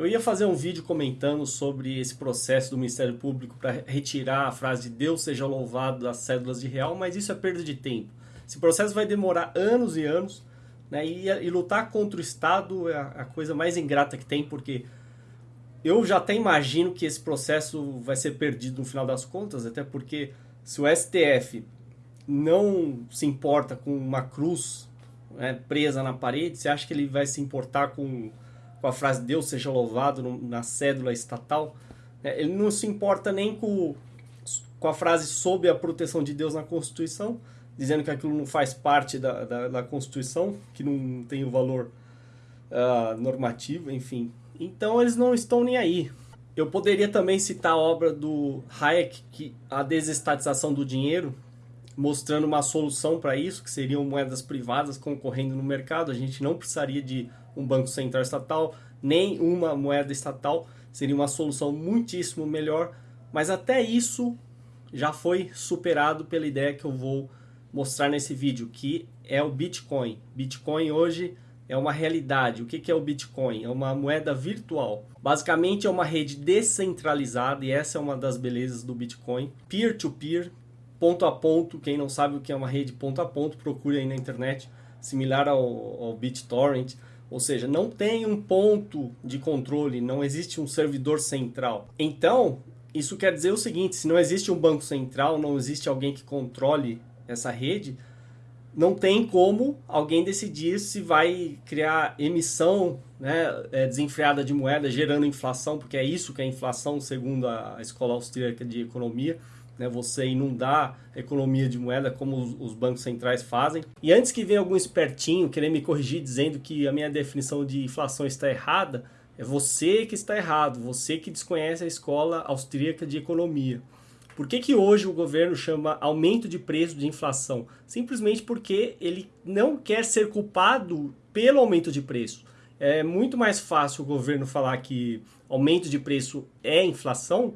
Eu ia fazer um vídeo comentando sobre esse processo do Ministério Público para retirar a frase de Deus seja louvado das cédulas de real, mas isso é perda de tempo. Esse processo vai demorar anos e anos, né? E, e lutar contra o Estado é a, a coisa mais ingrata que tem, porque eu já até imagino que esse processo vai ser perdido no final das contas, até porque se o STF não se importa com uma cruz né, presa na parede, você acha que ele vai se importar com, com a frase Deus seja louvado no, na cédula estatal? É, ele não se importa nem com, com a frase sob a proteção de Deus na Constituição, dizendo que aquilo não faz parte da, da, da Constituição, que não tem o valor uh, normativo, enfim. Então eles não estão nem aí. Eu poderia também citar a obra do Hayek, que a desestatização do dinheiro, mostrando uma solução para isso, que seriam moedas privadas concorrendo no mercado. A gente não precisaria de um banco central estatal, nem uma moeda estatal. Seria uma solução muitíssimo melhor. Mas até isso já foi superado pela ideia que eu vou mostrar nesse vídeo, que é o Bitcoin. Bitcoin hoje é uma realidade. O que é o Bitcoin? É uma moeda virtual. Basicamente é uma rede descentralizada e essa é uma das belezas do Bitcoin. Peer-to-peer, -peer, ponto a ponto. Quem não sabe o que é uma rede ponto a ponto, procure aí na internet, similar ao, ao BitTorrent. Ou seja, não tem um ponto de controle, não existe um servidor central. Então, isso quer dizer o seguinte, se não existe um banco central, não existe alguém que controle essa rede, não tem como alguém decidir se vai criar emissão né, é, desenfreada de moeda, gerando inflação, porque é isso que é inflação, segundo a Escola Austríaca de Economia né, você inundar a economia de moeda como os, os, bancos centrais fazem. E antes que venha algum espertinho querer me corrigir dizendo que a minha definição de inflação está errada, é você que está errado, você que desconhece a escola austríaca de economia. Por que, que hoje o governo chama aumento de preço de inflação? Simplesmente porque ele não quer ser culpado pelo aumento de preço. É muito mais fácil o governo falar que aumento de preço é inflação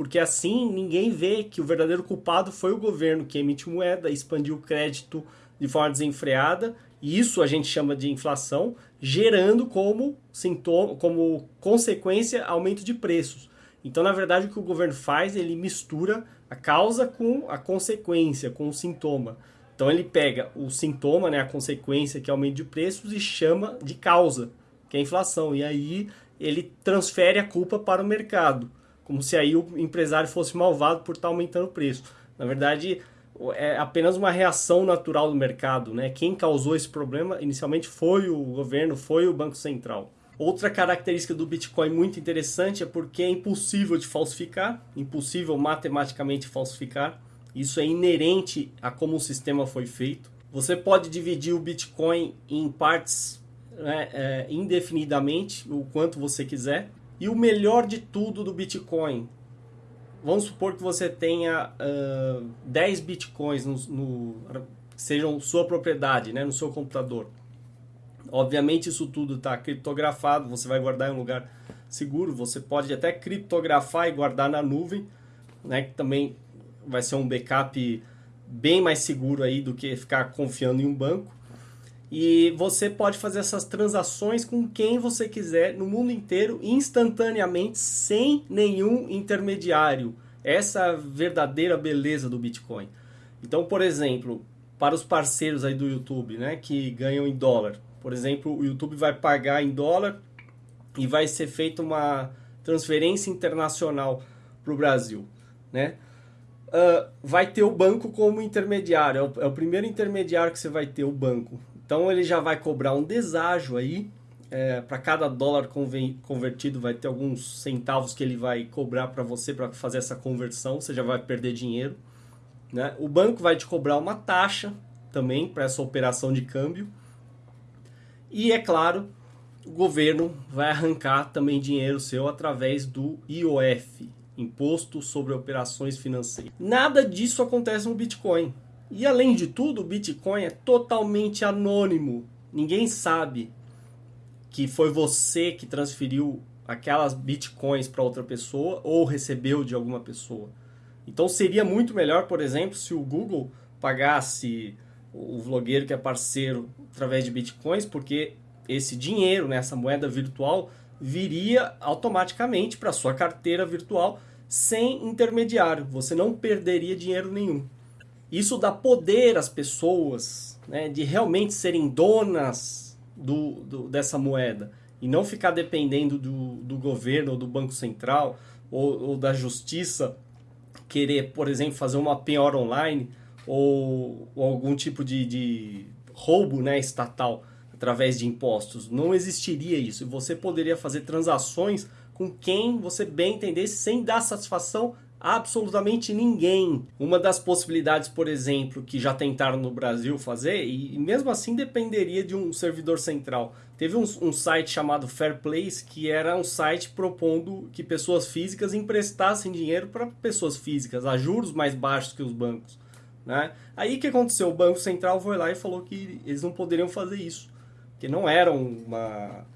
porque assim ninguém vê que o verdadeiro culpado foi o governo que emite moeda, expandiu o crédito de forma desenfreada, e isso a gente chama de inflação, gerando como sintoma, como consequência aumento de preços. Então, na verdade, o que o governo faz, ele mistura a causa com a consequência, com o sintoma. Então ele pega o sintoma, né, a consequência que é aumento de preços e chama de causa, que é a inflação. E aí ele transfere a culpa para o mercado como se aí o empresário fosse malvado por estar aumentando o preço. Na verdade, é apenas uma reação natural do mercado. Né? Quem causou esse problema inicialmente foi o governo, foi o Banco Central. Outra característica do Bitcoin muito interessante é porque é impossível de falsificar, impossível matematicamente falsificar. Isso é inerente a como o sistema foi feito. Você pode dividir o Bitcoin em partes né, é, indefinidamente, o quanto você quiser. E o melhor de tudo do Bitcoin, vamos supor que você tenha uh, 10 Bitcoins no, no, sejam sua propriedade, né, no seu computador. Obviamente isso tudo está criptografado, você vai guardar em um lugar seguro, você pode até criptografar e guardar na nuvem, né, que também vai ser um backup bem mais seguro aí do que ficar confiando em um banco. E você pode fazer essas transações com quem você quiser no mundo inteiro, instantaneamente, sem nenhum intermediário. Essa é a verdadeira beleza do Bitcoin. Então, por exemplo, para os parceiros aí do YouTube, né, que ganham em dólar. Por exemplo, o YouTube vai pagar em dólar e vai ser feita uma transferência internacional para o Brasil, né? Uh, vai ter o banco como intermediário, é o, é o primeiro intermediário que você vai ter, o banco. Então ele já vai cobrar um deságio aí, é, para cada dólar convertido vai ter alguns centavos que ele vai cobrar para você para fazer essa conversão, você já vai perder dinheiro. Né? O banco vai te cobrar uma taxa também para essa operação de câmbio. E é claro, o governo vai arrancar também dinheiro seu através do IOF, Imposto sobre Operações Financeiras. Nada disso acontece no Bitcoin. E além de tudo, o Bitcoin é totalmente anônimo. Ninguém sabe que foi você que transferiu aquelas bitcoins para outra pessoa ou recebeu de alguma pessoa. Então seria muito melhor, por exemplo, se o Google pagasse o vlogueiro que é parceiro através de bitcoins, porque esse dinheiro, né, essa moeda virtual, viria automaticamente para sua carteira virtual sem intermediário. Você não perderia dinheiro nenhum. Isso dá poder às pessoas né, de realmente serem donas do, do, dessa moeda e não ficar dependendo do, do governo ou do Banco Central ou, ou da justiça querer, por exemplo, fazer uma penhora online ou, ou algum tipo de, de roubo né, estatal através de impostos. Não existiria isso. Você poderia fazer transações com quem você bem entendesse sem dar satisfação a absolutamente ninguém. Uma das possibilidades, por exemplo, que já tentaram no Brasil fazer, e mesmo assim dependeria de um servidor central. Teve um, um site chamado Fairplace, que era um site propondo que pessoas físicas emprestassem dinheiro para pessoas físicas, a juros mais baixos que os bancos. Né? Aí o que aconteceu? O Banco Central foi lá e falou que eles não poderiam fazer isso, que não eram uma,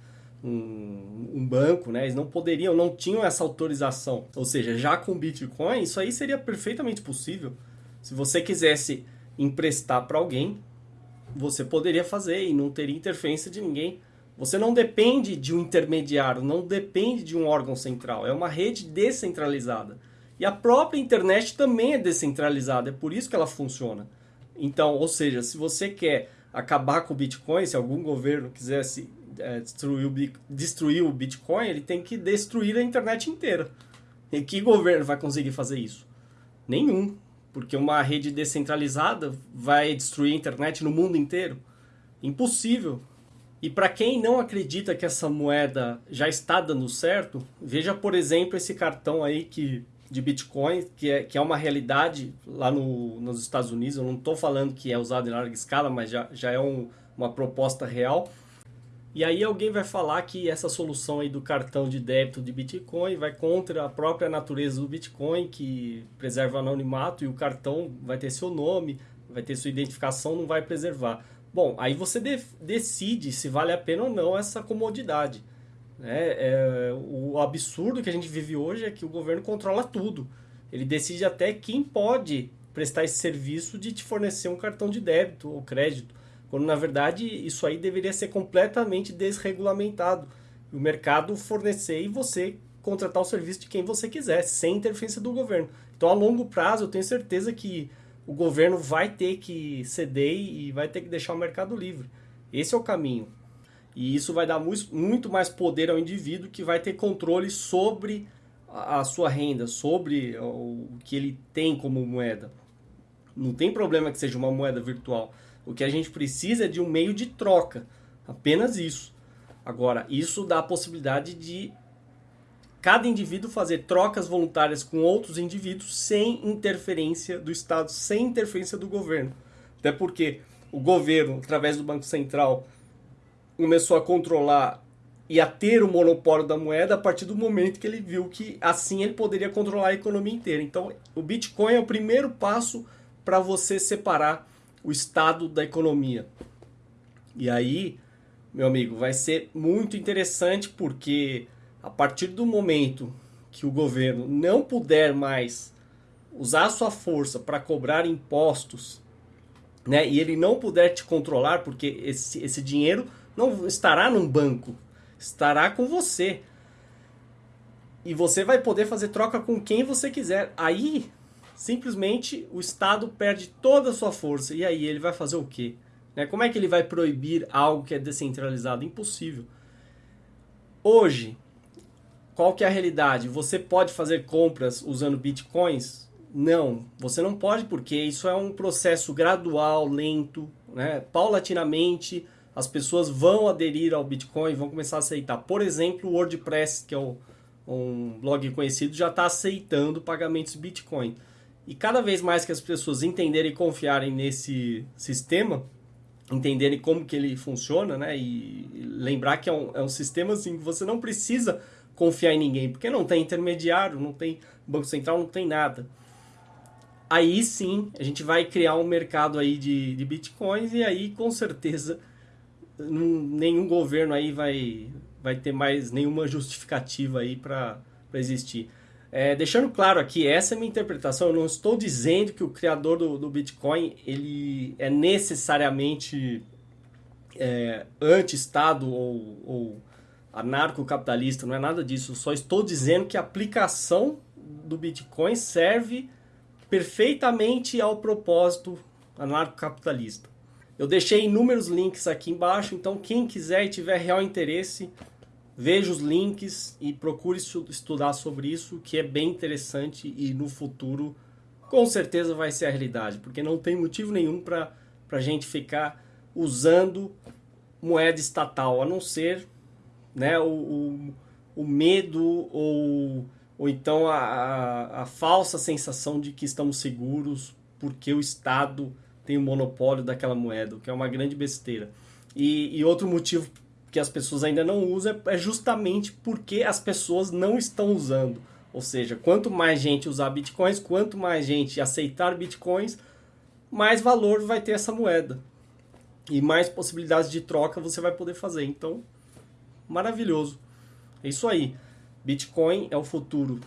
um, um, banco, né? eles não poderiam, não tinham essa autorização. Ou seja, já com Bitcoin, isso aí seria perfeitamente possível. Se você quisesse emprestar para alguém, você poderia fazer e não teria interferência de ninguém. Você não depende de um intermediário, não depende de um órgão central, é uma rede descentralizada. E a própria internet também é descentralizada, é por isso que ela funciona. Então, ou seja, se você quer acabar com o Bitcoin, se algum governo quisesse é, destruir, o, destruir o Bitcoin, ele tem que destruir a internet inteira. E que governo vai conseguir fazer isso? Nenhum. Porque uma rede descentralizada vai destruir a internet no mundo inteiro? Impossível. E para quem não acredita que essa moeda já está dando certo, veja, por exemplo, esse cartão aí que de Bitcoin, que é, que é uma realidade lá no, nos Estados Unidos. Eu não estou falando que é usado em larga escala, mas já, já é um, uma proposta real. E aí alguém vai falar que essa solução aí do cartão de débito de Bitcoin vai contra a própria natureza do Bitcoin, que preserva o anonimato e o cartão vai ter seu nome, vai ter sua identificação, não vai preservar. Bom, aí você de decide se vale a pena ou não essa comodidade. Né? É, o absurdo que a gente vive hoje é que o governo controla tudo. Ele decide até quem pode prestar esse serviço de te fornecer um cartão de débito ou crédito, quando na verdade isso aí deveria ser completamente desregulamentado. O mercado fornecer e você contratar o serviço de quem você quiser, sem interferência do governo. Então, a longo prazo, eu tenho certeza que o governo vai ter que ceder e vai ter que deixar o mercado livre. Esse é o caminho. E isso vai dar muito mais poder ao indivíduo que vai ter controle sobre a sua renda, sobre o que ele tem como moeda. Não tem problema que seja uma moeda virtual. O que a gente precisa é de um meio de troca. Apenas isso. Agora, isso dá a possibilidade de cada indivíduo fazer trocas voluntárias com outros indivíduos sem interferência do Estado, sem interferência do governo. Até porque o governo, através do Banco Central, começou a controlar e a ter o monopólio da moeda a partir do momento que ele viu que assim ele poderia controlar a economia inteira. Então, o Bitcoin é o primeiro passo para você separar o estado da economia. E aí, meu amigo, vai ser muito interessante porque a partir do momento que o governo não puder mais usar sua força para cobrar impostos, né, e ele não puder te controlar, porque esse, esse dinheiro não estará num banco, estará com você. E você vai poder fazer troca com quem você quiser. Aí, simplesmente, o Estado perde toda a sua força. E aí, ele vai fazer o quê? Né? Como é que ele vai proibir algo que é descentralizado? Impossível. Hoje, qual que é a realidade? Você pode fazer compras usando bitcoins? Não, você não pode porque isso é um processo gradual, lento, né? paulatinamente as pessoas vão aderir ao Bitcoin, vão começar a aceitar. Por exemplo, o WordPress, que é um, um blog conhecido, já está aceitando pagamentos Bitcoin. E cada vez mais que as pessoas entenderem e confiarem nesse sistema, entenderem como que ele funciona, né? E lembrar que é um, é um sistema assim que você não precisa confiar em ninguém, porque não tem intermediário, não tem banco central, não tem nada. Aí sim, a gente vai criar um mercado aí de, de bitcoins e aí com certeza nenhum governo aí vai, vai ter mais nenhuma justificativa aí para existir. É, deixando claro aqui, essa é minha interpretação, eu não estou dizendo que o criador do, do Bitcoin ele é necessariamente é, anti-Estado ou, ou anarcocapitalista, não é nada disso. Eu só estou dizendo que a aplicação do Bitcoin serve perfeitamente ao propósito anarcocapitalista. Eu deixei inúmeros links aqui embaixo, então quem quiser e tiver real interesse, veja os links e procure estudar sobre isso, que é bem interessante e no futuro com certeza vai ser a realidade, porque não tem motivo nenhum para a gente ficar usando moeda estatal, a não ser né, o, o, o medo ou, ou então a, a, a falsa sensação de que estamos seguros porque o Estado tem o monopólio daquela moeda, o que é uma grande besteira. E, e outro motivo que as pessoas ainda não usam é, é justamente porque as pessoas não estão usando. Ou seja, quanto mais gente usar bitcoins, quanto mais gente aceitar bitcoins, mais valor vai ter essa moeda. E mais possibilidades de troca você vai poder fazer. Então, maravilhoso. É isso aí. Bitcoin é o futuro.